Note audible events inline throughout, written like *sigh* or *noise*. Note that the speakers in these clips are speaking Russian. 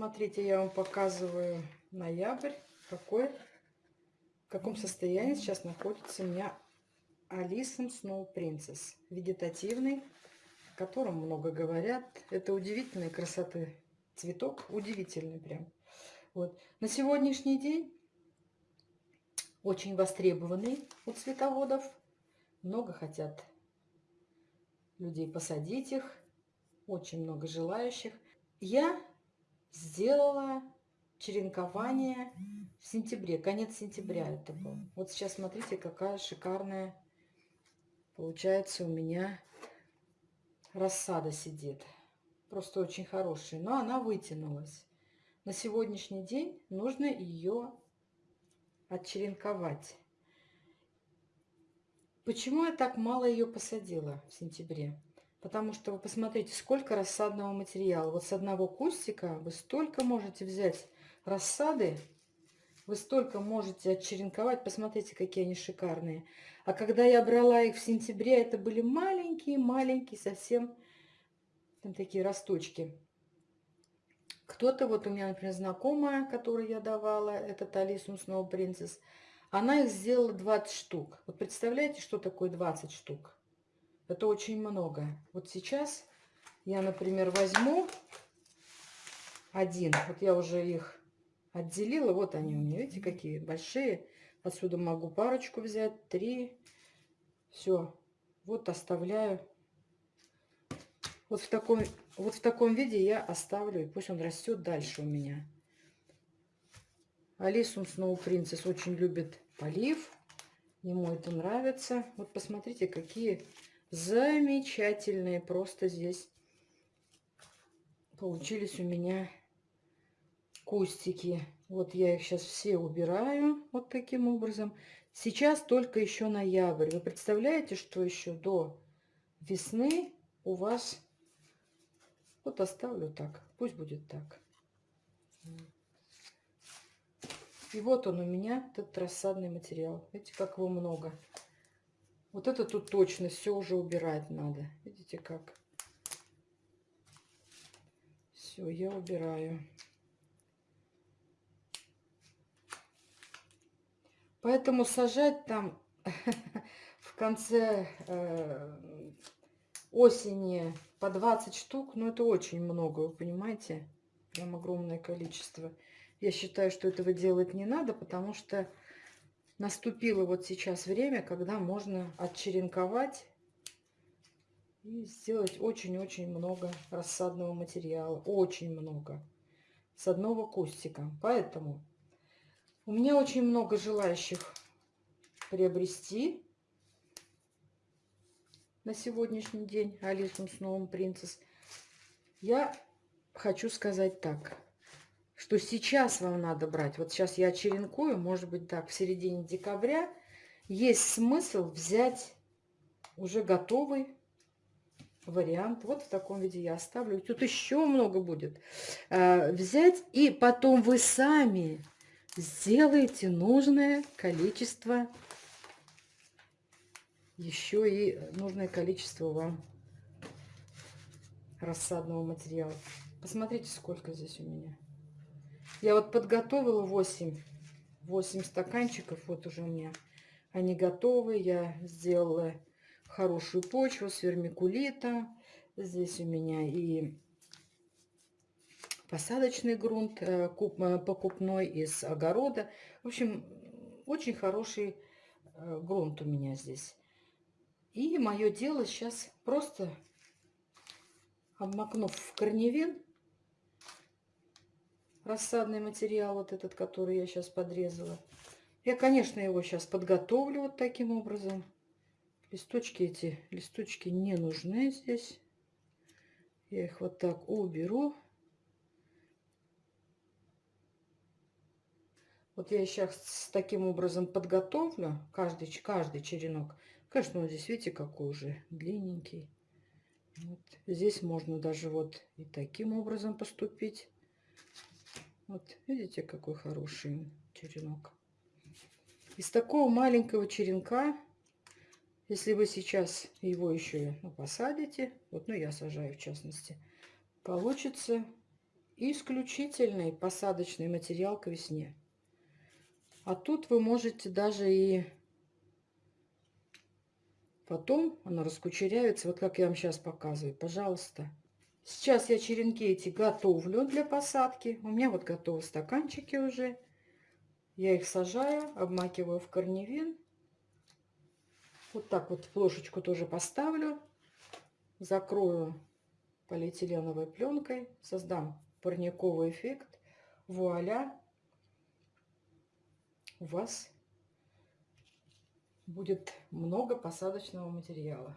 Смотрите, я вам показываю ноябрь, какой, в каком состоянии сейчас находится у меня Алисом Snow Princess. Вегетативный, о котором много говорят. Это удивительной красоты цветок, удивительный прям. Вот. На сегодняшний день очень востребованный у цветоводов. Много хотят людей посадить их. Очень много желающих. Я сделала черенкование в сентябре, конец сентября это был. Вот сейчас смотрите, какая шикарная получается у меня рассада сидит. Просто очень хорошая, но она вытянулась. На сегодняшний день нужно ее отчеренковать. Почему я так мало ее посадила в сентябре? Потому что вы посмотрите, сколько рассадного материала. Вот с одного кустика вы столько можете взять рассады, вы столько можете отчеренковать. Посмотрите, какие они шикарные. А когда я брала их в сентябре, это были маленькие-маленькие совсем там такие росточки. Кто-то, вот у меня, например, знакомая, которой я давала, это Талисум Snow Princess, она их сделала 20 штук. Вот представляете, что такое 20 штук? Это очень много. Вот сейчас я, например, возьму один. Вот я уже их отделила. Вот они у меня, видите, какие большие. Отсюда могу парочку взять, три. Все. Вот оставляю. Вот в таком, вот в таком виде я оставлю. И пусть он растет дальше у меня. Алисум Snow Princess очень любит полив. Ему это нравится. Вот посмотрите, какие замечательные просто здесь получились у меня кустики. Вот я их сейчас все убираю вот таким образом. Сейчас только еще ноябрь. Вы представляете, что еще до весны у вас... Вот оставлю так. Пусть будет так. И вот он у меня, этот рассадный материал. Видите, как его много. Вот это тут точно все уже убирать надо. Видите как? Все, я убираю. Поэтому сажать там *laughs* в конце э, осени по 20 штук, ну это очень много, вы понимаете? Прям огромное количество. Я считаю, что этого делать не надо, потому что наступило вот сейчас время, когда можно отчеренковать и сделать очень-очень много рассадного материала. Очень много. С одного кустика. Поэтому у меня очень много желающих приобрести на сегодняшний день Алису с новым принцесс. Я хочу сказать так что сейчас вам надо брать. Вот сейчас я черенкую, может быть, так, в середине декабря. Есть смысл взять уже готовый вариант. Вот в таком виде я оставлю. Тут еще много будет. А, взять и потом вы сами сделаете нужное количество, еще и нужное количество вам рассадного материала. Посмотрите, сколько здесь у меня. Я вот подготовила 8, 8 стаканчиков. Вот уже у меня они готовы. Я сделала хорошую почву с вермикулита. Здесь у меня и посадочный грунт э, э, покупной из огорода. В общем, очень хороший э, грунт у меня здесь. И мое дело сейчас просто обмакнув в корневин, рассадный материал, вот этот, который я сейчас подрезала. Я, конечно, его сейчас подготовлю вот таким образом. Листочки эти, листочки не нужны здесь. Я их вот так уберу. Вот я сейчас таким образом подготовлю каждый, каждый черенок. Конечно, он здесь, видите, какой уже длинненький. Вот. Здесь можно даже вот и таким образом поступить. Вот, видите, какой хороший черенок. Из такого маленького черенка, если вы сейчас его еще ну, посадите, вот, ну, я сажаю в частности, получится исключительный посадочный материал к весне. А тут вы можете даже и потом оно раскучеряется, вот как я вам сейчас показываю, пожалуйста. Сейчас я черенки эти готовлю для посадки. У меня вот готовы стаканчики уже. Я их сажаю, обмакиваю в корневин. Вот так вот плошечку тоже поставлю. Закрою полиэтиленовой пленкой. Создам парниковый эффект. Вуаля! У вас будет много посадочного материала.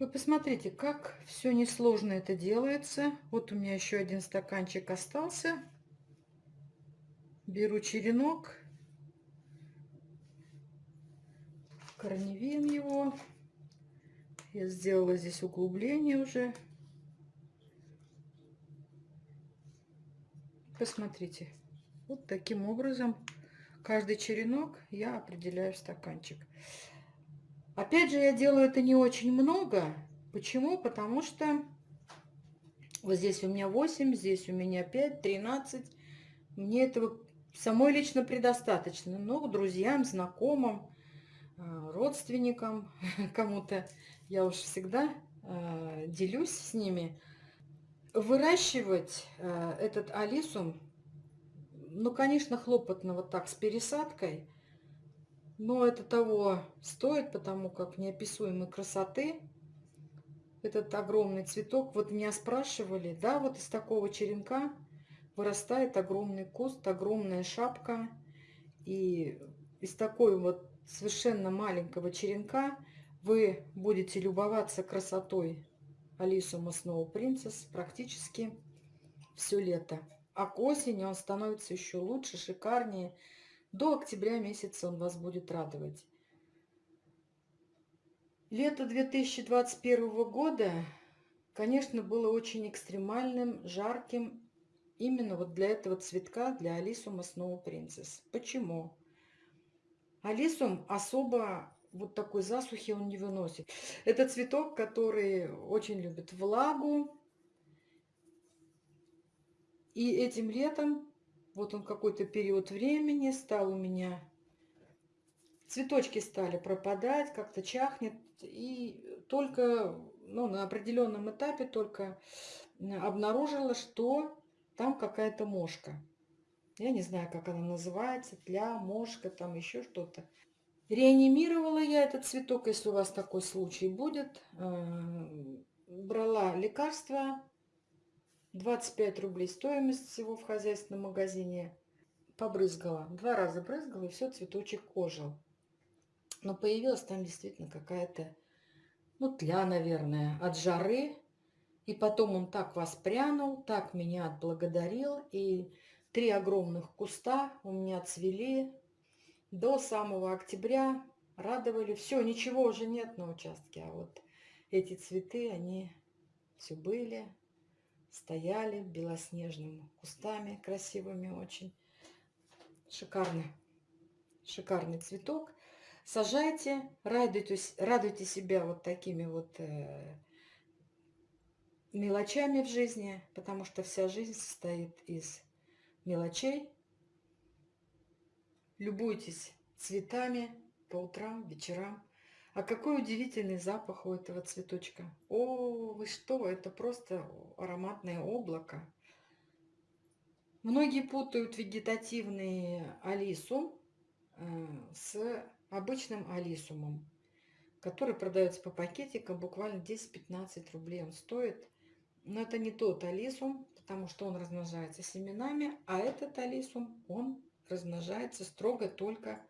Вы посмотрите, как все несложно это делается. Вот у меня еще один стаканчик остался. Беру черенок, корневин его. Я сделала здесь углубление уже. Посмотрите, вот таким образом каждый черенок я определяю в стаканчик. Опять же, я делаю это не очень много. Почему? Потому что вот здесь у меня 8, здесь у меня 5, 13. Мне этого самой лично предостаточно. Но друзьям, знакомым, э, родственникам, *laughs* кому-то я уж всегда э, делюсь с ними. Выращивать э, этот алисум, ну, конечно, хлопотно вот так с пересадкой – но это того стоит, потому как неописуемой красоты этот огромный цветок. Вот меня спрашивали, да, вот из такого черенка вырастает огромный куст, огромная шапка. И из такой вот совершенно маленького черенка вы будете любоваться красотой Алисума Snow Princess практически все лето. А к осени он становится еще лучше, шикарнее, до октября месяца он вас будет радовать. Лето 2021 года, конечно, было очень экстремальным, жарким. Именно вот для этого цветка, для Алисума Snow Princess. Почему? Алисум особо вот такой засухи он не выносит. Это цветок, который очень любит влагу. И этим летом вот он какой-то период времени стал у меня. Цветочки стали пропадать, как-то чахнет. И только ну, на определенном этапе только обнаружила, что там какая-то мошка. Я не знаю, как она называется, тля, мошка, там еще что-то. Реанимировала я этот цветок, если у вас такой случай будет. Э, брала лекарства 25 рублей стоимость всего в хозяйственном магазине. Побрызгала. Два раза брызгала, и все, цветочек ожил. Но появилась там действительно какая-то, ну, тля, наверное, от жары. И потом он так воспрянул, так меня отблагодарил. И три огромных куста у меня цвели до самого октября. Радовали. Все, ничего уже нет на участке. А вот эти цветы, они все были стояли белоснежными кустами, красивыми очень. Шикарный, шикарный цветок. Сажайте, радуйте, радуйте себя вот такими вот э, мелочами в жизни, потому что вся жизнь состоит из мелочей. Любуйтесь цветами по утрам, вечерам. А какой удивительный запах у этого цветочка. О, вы что, это просто ароматное облако. Многие путают вегетативный алисум э, с обычным алисумом, который продается по пакетикам, буквально 10-15 рублей он стоит. Но это не тот алисум, потому что он размножается семенами, а этот алисум, он размножается строго только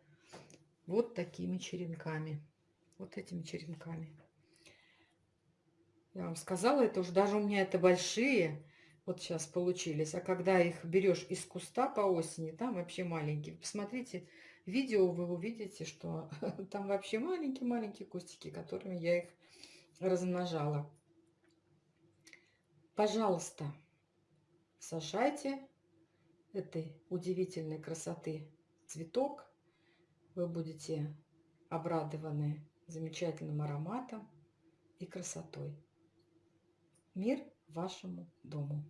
вот такими черенками вот этими черенками. Я вам сказала, это уже даже у меня это большие, вот сейчас получились. А когда их берешь из куста по осени, там вообще маленькие. Посмотрите видео, вы увидите, что *laughs* там вообще маленькие-маленькие кустики, которыми я их размножала. Пожалуйста, сажайте этой удивительной красоты цветок. Вы будете обрадованы замечательным ароматом и красотой. Мир вашему дому.